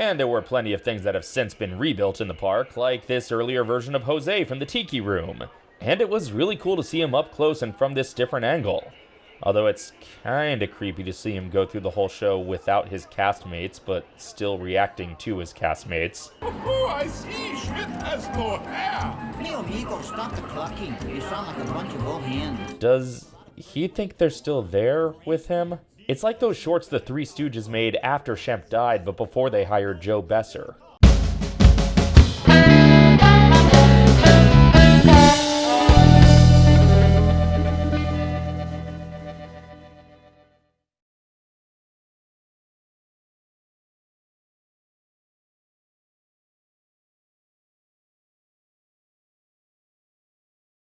And there were plenty of things that have since been rebuilt in the park, like this earlier version of Jose from the Tiki Room. And it was really cool to see him up close and from this different angle. Although it's kinda creepy to see him go through the whole show without his castmates, but still reacting to his castmates. Oh, I see. Schmidt has no hair. Hey, amigo, stop the clucking. You sound like a bunch of old hens. Does he think they're still there with him? It's like those shorts the Three Stooges made after Shemp died, but before they hired Joe Besser.